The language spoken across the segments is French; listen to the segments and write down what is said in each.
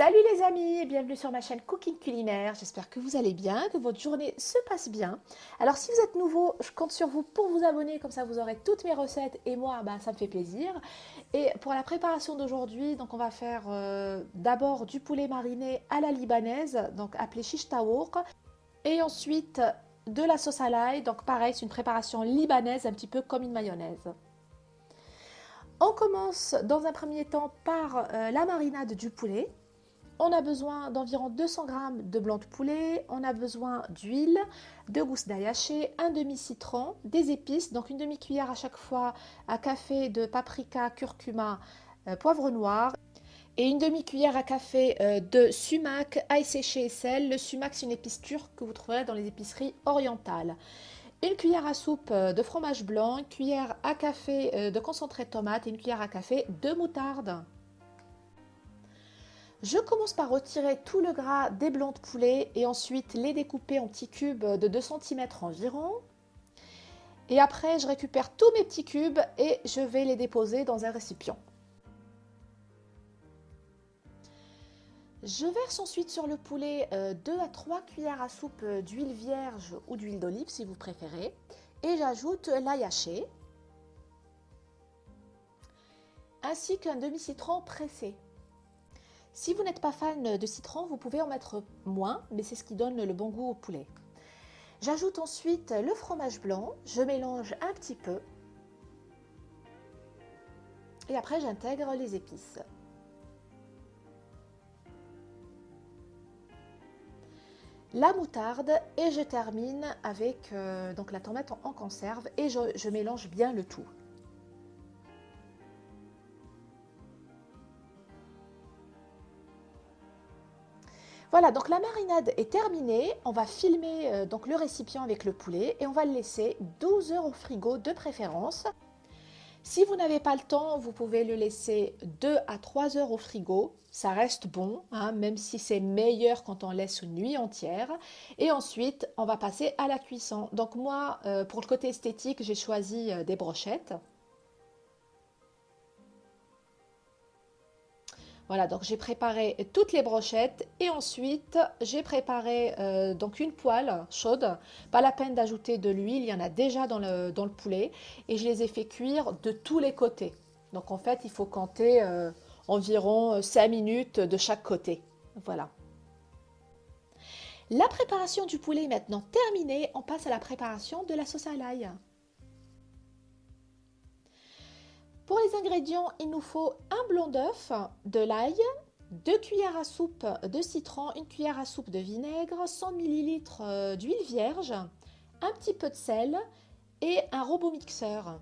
Salut les amis et bienvenue sur ma chaîne Cooking Culinaire. J'espère que vous allez bien, que votre journée se passe bien. Alors si vous êtes nouveau, je compte sur vous pour vous abonner, comme ça vous aurez toutes mes recettes et moi, bah, ça me fait plaisir. Et pour la préparation d'aujourd'hui, donc on va faire euh, d'abord du poulet mariné à la libanaise, donc appelé shish et ensuite de la sauce à l'ail, donc pareil, c'est une préparation libanaise, un petit peu comme une mayonnaise. On commence dans un premier temps par euh, la marinade du poulet. On a besoin d'environ 200 g de blanc de poulet, on a besoin d'huile, de gousses d'ail un demi-citron, des épices, donc une demi-cuillère à chaque fois à café de paprika, curcuma, euh, poivre noir et une demi-cuillère à café euh, de sumac, ail séché et sel. Le sumac, c'est une épice turque que vous trouverez dans les épiceries orientales. Une cuillère à soupe euh, de fromage blanc, une cuillère à café de concentré de tomate et une cuillère à café de moutarde. Je commence par retirer tout le gras des blancs de poulet et ensuite les découper en petits cubes de 2 cm environ. Et après, je récupère tous mes petits cubes et je vais les déposer dans un récipient. Je verse ensuite sur le poulet 2 euh, à 3 cuillères à soupe d'huile vierge ou d'huile d'olive si vous préférez. Et j'ajoute l'ail haché ainsi qu'un demi-citron pressé. Si vous n'êtes pas fan de citron, vous pouvez en mettre moins, mais c'est ce qui donne le bon goût au poulet. J'ajoute ensuite le fromage blanc, je mélange un petit peu. Et après, j'intègre les épices. La moutarde et je termine avec euh, donc la tomate en, conserve et je mélange bien le tout. Voilà, donc la marinade est terminée. On va filmer euh, donc le récipient avec le poulet et on va le laisser 12 heures au frigo de préférence. Si vous n'avez pas le temps, vous pouvez le laisser 2 à 3 heures au frigo. Ça reste bon, hein, même si c'est meilleur quand on laisse une nuit entière. Et ensuite, on va passer à la cuisson. Donc moi, euh, pour le côté esthétique, j'ai choisi euh, des brochettes. Voilà, donc j'ai préparé toutes les brochettes et ensuite j'ai préparé euh, donc une poêle chaude. Pas la peine d'ajouter de l'huile, il y en a déjà dans le, poulet et je les ai fait cuire de tous les côtés. Donc en fait, il faut compter euh, environ 5 minutes de chaque côté. Voilà. La préparation du poulet est maintenant terminée. On passe à la préparation de la sauce à l'ail. Pour les ingrédients, il nous faut un blanc d'œuf, de l'ail, 2 cuillères à soupe de citron, une cuillère à soupe de vinaigre, 100 ml euh, d'huile vierge, un petit peu de sel et un robot mixeur.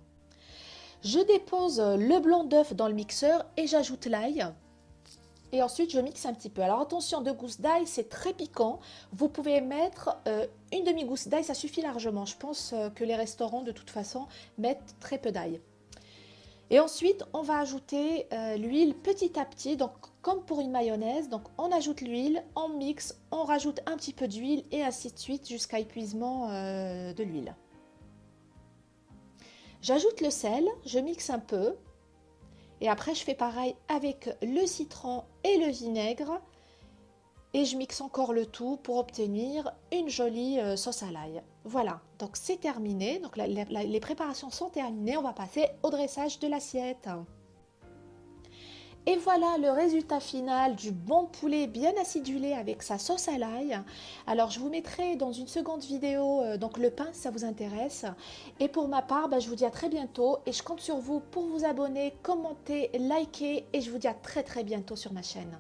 Je dépose le blanc d'œuf dans le mixeur et j'ajoute l'ail. Et ensuite, je mixe un petit peu. Alors attention, deux gousses d'ail, c'est très piquant. Vous pouvez mettre euh, une demi-gousse d'ail, ça suffit largement. Je pense euh, que les restaurants, de toute façon, mettent très peu d'ail. Et ensuite, on va ajouter euh, l'huile petit à petit, donc comme pour une mayonnaise. Donc on ajoute l'huile, on mixe, on rajoute un petit peu d'huile et ainsi de suite jusqu'à épuisement euh, de l'huile. J'ajoute le sel, je mixe un peu. Et après, je fais pareil avec le citron et le vinaigre et je mixe encore le tout pour obtenir une jolie euh, sauce à l'ail. Voilà, donc c'est terminé, les préparations sont terminées, on va passer au dressage de l'assiette. Et voilà le résultat final du bon poulet bien acidulé avec sa sauce à l'ail. Alors je vous mettrai dans une seconde vidéo euh, donc le pain si ça vous intéresse. Et pour ma part, bah, je vous dis à très bientôt et je compte sur vous pour vous abonner, commenter, liker et je vous dis à très très bientôt sur ma chaîne.